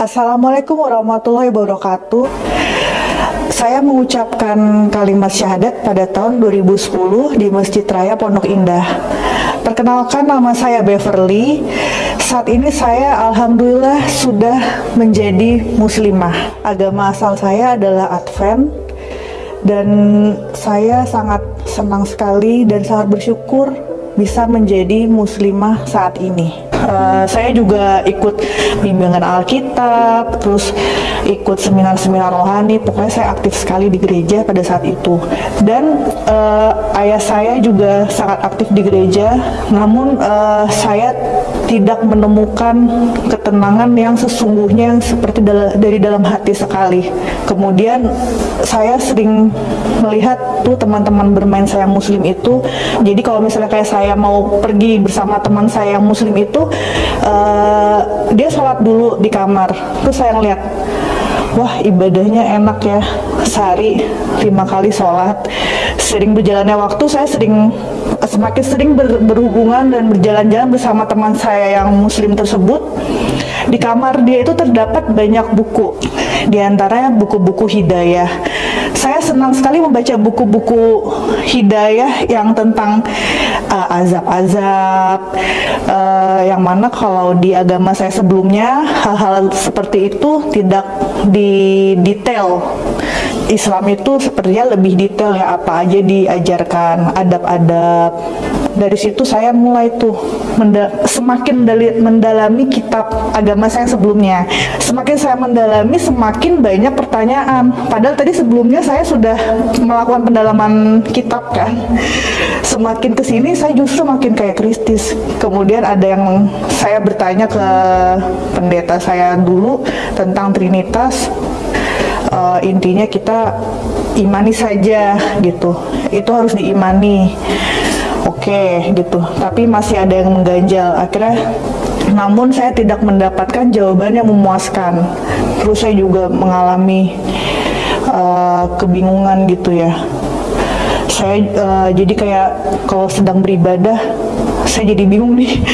Assalamualaikum warahmatullahi wabarakatuh. Saya mengucapkan kalimat syahadat pada tahun 2010 di Masjid Raya Pondok Indah. Perkenalkan nama saya Beverly. Saat ini saya alhamdulillah sudah menjadi muslimah. Agama asal saya adalah Advent dan saya sangat senang sekali dan sangat bersyukur bisa menjadi muslimah saat ini. Uh, saya juga ikut bimbingan Alkitab, terus ikut seminar-seminar rohani. Pokoknya saya aktif sekali di gereja pada saat itu. Dan uh, ayah saya juga sangat aktif di gereja, namun uh, saya tidak menemukan ketenangan yang sesungguhnya yang seperti dal dari dalam hati sekali. Kemudian saya sering melihat tuh teman-teman bermain saya muslim itu. Jadi kalau misalnya kayak saya mau pergi bersama teman saya yang muslim itu uh, dia sholat dulu di kamar terus saya ngeliat wah ibadahnya enak ya sehari lima kali sholat sering berjalannya waktu saya sering semakin sering ber, berhubungan dan berjalan-jalan bersama teman saya yang muslim tersebut. Di kamar dia itu terdapat banyak buku di antaranya buku-buku hidayah. Saya senang sekali membaca buku-buku hidayah yang tentang uh, azab-azab uh, yang mana kalau di agama saya sebelumnya hal-hal seperti itu tidak di detail Islam itu sepertinya lebih detail ya apa aja diajarkan adab-adab. Dari situ saya mulai tuh semakin mendalami kitab agama saya sebelumnya. Semakin saya mendalami semakin banyak pertanyaan. Padahal tadi sebelumnya saya sudah melakukan pendalaman kitab kan. Semakin ke sini saya justru makin kayak kristis. Kemudian ada yang saya bertanya ke pendeta saya dulu tentang trinitas uh, intinya kita imani saja gitu. Itu harus diimani. Oke okay, gitu. Tapi masih ada yang mengganjal. Akhirnya namun saya tidak mendapatkan jawaban yang memuaskan. Terus saya juga mengalami uh, kebingungan gitu ya. Saya uh, jadi kayak kalau sedang beribadah saya jadi bingung nih.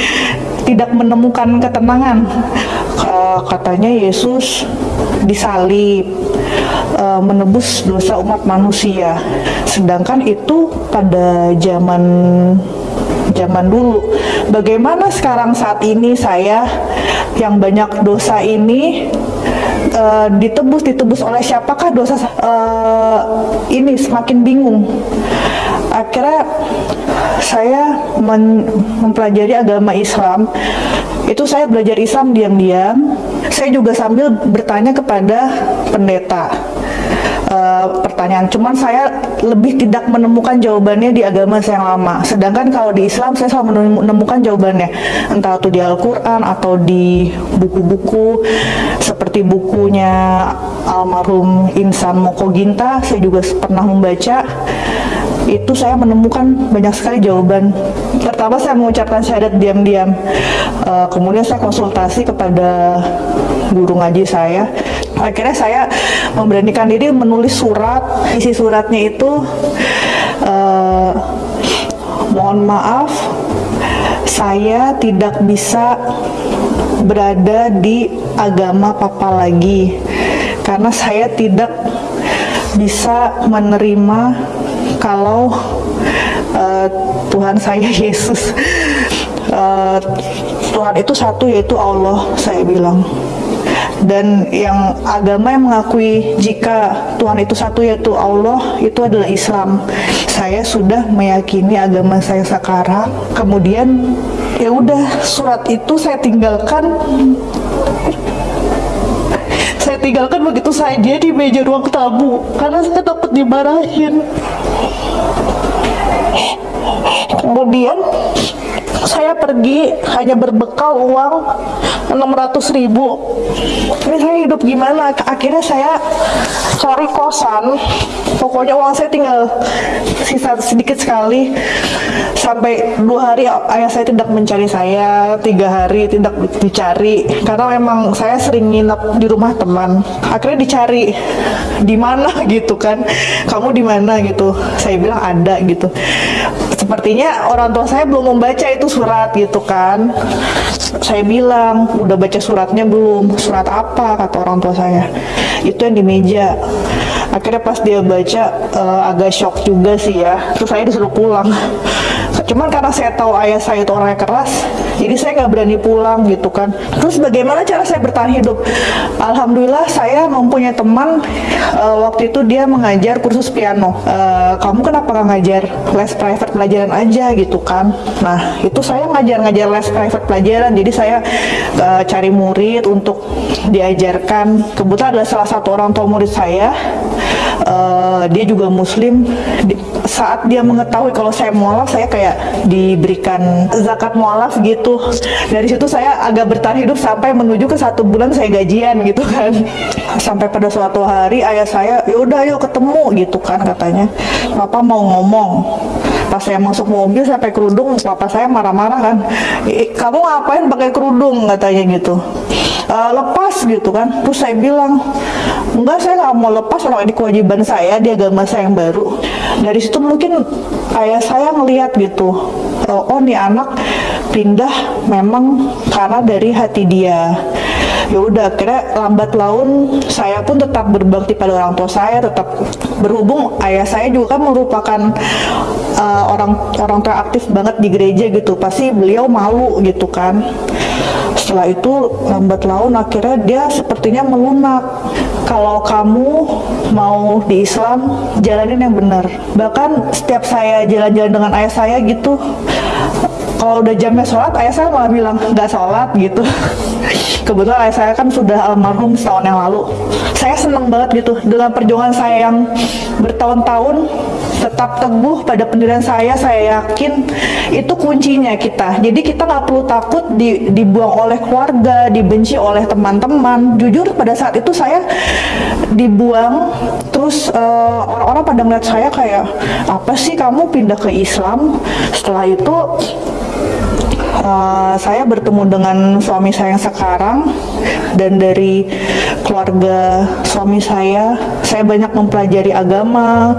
Tidak menemukan ketenangan. Uh, katanya Yesus disalib uh, menebus dosa umat manusia. Sedangkan itu pada zaman zaman dulu. Bagaimana sekarang saat ini saya yang banyak dosa ini uh, ditebus ditebus oleh siapakah dosa uh, ini semakin bingung. Akhirnya saya mempelajari agama Islam itu saya belajar Islam diam-diam saya juga sambil bertanya kepada pendeta uh, pertanyaan. Cuman saya lebih tidak menemukan jawabannya di agama saya yang lama. Sedangkan kalau di Islam saya selalu menemukan jawabannya. Entah itu di Al-Quran atau di buku-buku seperti bukunya almarhum Insan Moko Ginta saya juga pernah membaca. Itu saya menemukan banyak sekali jawaban. Pertama saya mengucapkan syahadat diam-diam, uh, kemudian saya konsultasi kepada guru ngaji saya. Akhirnya saya memberanikan diri menulis surat. Isi suratnya itu uh, mohon maaf, saya tidak bisa berada di agama papa lagi karena saya tidak bisa menerima kalau uh, Tuhan saya Yesus uh, Tuhan itu satu yaitu Allah saya bilang dan yang agama yang mengakui jika Tuhan itu satu yaitu Allah itu adalah Islam. Saya sudah meyakini agama saya sekarang. Kemudian ya udah surat itu saya tinggalkan. Saya tinggalkan begitu saja di meja ruang tamu. Karena saya takut dimarahin. Kemudian saya pergi hanya berbekal uang 600 ribu. Ini saya hidup gimana? Akhirnya saya cari kosan. Pokoknya uang saya tinggal sisa sedikit sekali. Sampai dua hari ayah saya tidak mencari saya tiga hari tidak dicari. Karena memang saya sering nginep di rumah teman. Akhirnya dicari di mana? gitu kan. Kamu di mana? gitu. Saya bilang ada gitu sepertinya orang tua saya belum membaca itu surat gitu kan. Saya bilang udah baca suratnya belum? Surat apa? kata orang tua saya. Itu yang di meja. Akhirnya pas dia baca uh, agak shock juga sih ya. Terus saya disuruh pulang. Cuman karena saya tahu ayah saya itu orangnya keras jadi saya nggak berani pulang gitu kan. Terus bagaimana cara saya bertahan hidup? Alhamdulillah saya mempunyai teman uh, waktu itu dia mengajar kursus piano. Uh, kamu kenapa nggak ngajar les private pelajaran aja gitu kan? Nah itu saya ngajar-ngajar les private pelajaran. Jadi saya uh, cari murid untuk diajarkan. Kebetulan adalah salah satu orang tua murid saya. Uh, dia juga muslim. Di, saat dia mengetahui kalau saya mualaf saya kayak diberikan zakat mualaf gitu dari situ saya agak bertahan hidup sampai menuju ke satu bulan saya gajian gitu kan. Sampai pada suatu hari ayah saya yaudah yuk ketemu gitu kan katanya. Papa mau ngomong. Pas saya masuk mobil sampai kerudung papa saya marah-marah kan. Kamu ngapain pakai kerudung? katanya gitu. E, lepas gitu kan. Terus saya bilang enggak saya nggak mau lepas kalau ini kewajiban saya di agama saya yang baru. Dari situ mungkin ayah saya ngelihat gitu. Oh, oh nih anak pindah memang karena dari hati dia. Ya udah akhirnya lambat laun saya pun tetap berbakti pada orang tua saya tetap berhubung ayah saya juga kan merupakan uh, orang orang tua aktif banget di gereja gitu pasti beliau malu gitu kan. Setelah itu lambat laun akhirnya dia sepertinya melunak. Kalau kamu mau di Islam jalanin yang benar. Bahkan setiap saya jalan-jalan dengan ayah saya gitu kalau udah jamnya sholat ayah saya malah bilang nggak sholat gitu. Kebetulan ayah saya kan sudah almarhum setahun yang lalu. Saya senang banget gitu dengan perjuangan saya yang bertahun-tahun tetap teguh pada pendirian saya saya yakin itu kuncinya kita. Jadi kita nggak perlu takut di, dibuang oleh keluarga dibenci oleh teman-teman. Jujur pada saat itu saya dibuang terus uh, orang-orang pada ngeliat saya kayak apa sih kamu pindah ke Islam? Setelah itu uh, saya bertemu dengan suami saya yang sekarang dan dari keluarga suami saya saya banyak mempelajari agama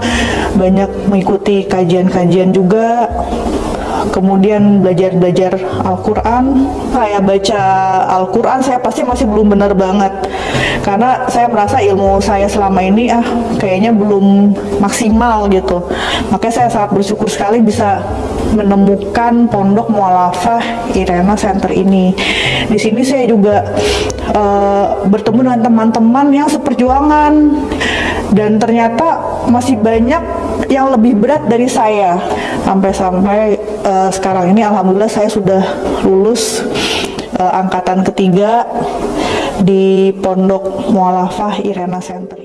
banyak mengikuti kajian-kajian juga kemudian belajar-belajar Al-Quran. Saya baca Al-Quran saya pasti masih belum benar banget. Karena saya merasa ilmu saya selama ini ah kayaknya belum maksimal gitu. Makanya saya sangat bersyukur sekali bisa menemukan pondok mualafah Irena Center ini. Di sini saya juga uh, bertemu dengan teman-teman yang seperjuangan. Dan ternyata masih banyak yang lebih berat dari saya. Sampai-sampai uh, sekarang ini alhamdulillah saya sudah lulus uh, angkatan ketiga di Pondok Mualafah Irena Center